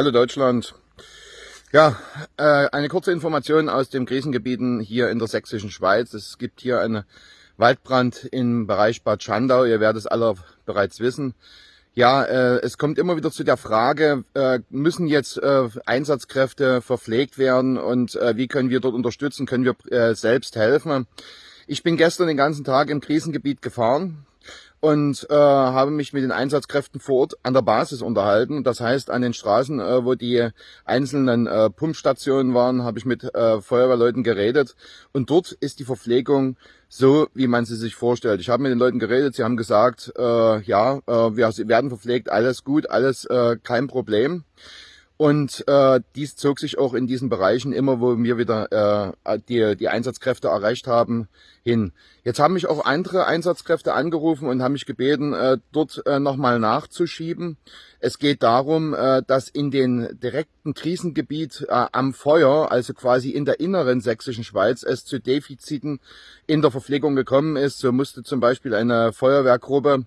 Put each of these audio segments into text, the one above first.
Hallo Deutschland. Ja, äh, eine kurze Information aus den Krisengebieten hier in der sächsischen Schweiz. Es gibt hier einen Waldbrand im Bereich Bad Schandau. Ihr werdet es alle bereits wissen. Ja, äh, es kommt immer wieder zu der Frage, äh, müssen jetzt Einsatzkräfte verpflegt werden und wie können wir dort unterstützen, können wir selbst helfen. Ich bin gestern den ganzen Tag im Krisengebiet gefahren, und äh, habe mich mit den Einsatzkräften vor Ort an der Basis unterhalten. Das heißt, an den Straßen, äh, wo die einzelnen äh, Pumpstationen waren, habe ich mit äh, Feuerwehrleuten geredet. Und dort ist die Verpflegung so, wie man sie sich vorstellt. Ich habe mit den Leuten geredet, sie haben gesagt, äh, ja, äh, wir werden verpflegt, alles gut, alles äh, kein Problem. Und äh, dies zog sich auch in diesen Bereichen immer, wo wir wieder äh, die, die Einsatzkräfte erreicht haben, hin. Jetzt haben mich auch andere Einsatzkräfte angerufen und haben mich gebeten, äh, dort äh, nochmal nachzuschieben. Es geht darum, äh, dass in den direkten Krisengebiet äh, am Feuer, also quasi in der inneren sächsischen Schweiz, es zu Defiziten in der Verpflegung gekommen ist. So musste zum Beispiel eine Feuerwehrgruppe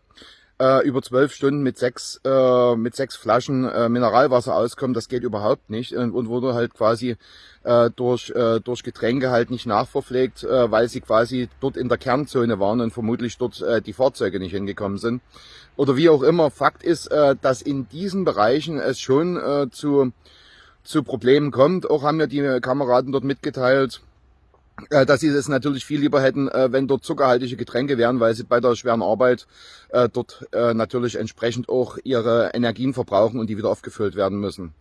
äh, über zwölf Stunden mit sechs, äh, mit sechs Flaschen äh, Mineralwasser auskommen, das geht überhaupt nicht und, und wurde halt quasi äh, durch, äh, durch Getränke halt nicht nachverpflegt, äh, weil sie quasi dort in der Kernzone waren und vermutlich dort äh, die Fahrzeuge nicht hingekommen sind. Oder wie auch immer, Fakt ist, äh, dass in diesen Bereichen es schon äh, zu, zu Problemen kommt. Auch haben mir die Kameraden dort mitgeteilt, dass sie es natürlich viel lieber hätten, äh, wenn dort zuckerhaltige Getränke wären, weil sie bei der schweren Arbeit äh, dort natürlich entsprechend auch ihre Energien verbrauchen und die wieder aufgefüllt werden müssen.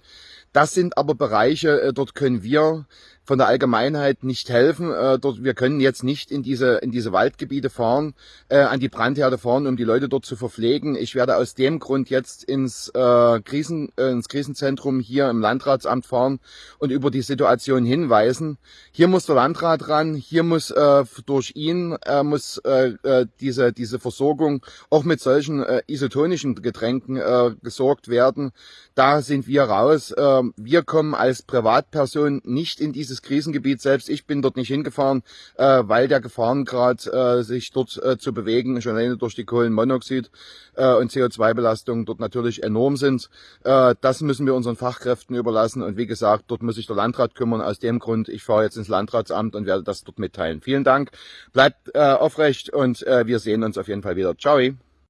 Das sind aber Bereiche, dort können wir von der Allgemeinheit nicht helfen. Äh, dort, wir können jetzt nicht in diese, in diese Waldgebiete fahren, äh, an die Brandherde fahren, um die Leute dort zu verpflegen. Ich werde aus dem Grund jetzt ins, äh, Krisen, äh, ins Krisenzentrum hier im Landratsamt fahren und über die Situation hinweisen. Hier muss der Landrat ran, hier muss äh, durch ihn äh, muss äh, äh, diese, diese Versorgung auch mit solchen äh, isotonischen Getränken äh, gesorgt werden. Da sind wir raus. Äh, wir kommen als Privatperson nicht in diese dieses Krisengebiet selbst, ich bin dort nicht hingefahren, äh, weil der Gefahrengrad, äh, sich dort äh, zu bewegen, schon alleine durch die Kohlenmonoxid äh, und CO2-Belastungen dort natürlich enorm sind. Äh, das müssen wir unseren Fachkräften überlassen. Und wie gesagt, dort muss sich der Landrat kümmern. Aus dem Grund, ich fahre jetzt ins Landratsamt und werde das dort mitteilen. Vielen Dank, bleibt äh, aufrecht und äh, wir sehen uns auf jeden Fall wieder. Ciao.